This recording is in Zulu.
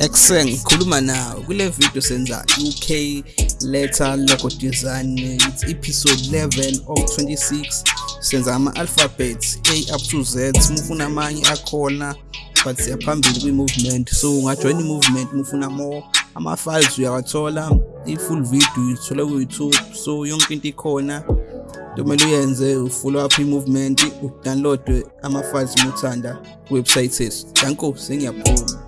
Excel ngikhuluma nawe kule video senza UK letter logo design it's episode 11 of 26 senza ama alphabets A up to Z mufuna amanye akhona but siyaphambili kwi movement so ungajoin i movement mufuna more. Ama files uyawathola i full video uyithola ku YouTube so yonke into ikhona. Kumele uyenze ufollow up i movement udownload ama files muthanda ku website yethu. Danko sengiyaphuma.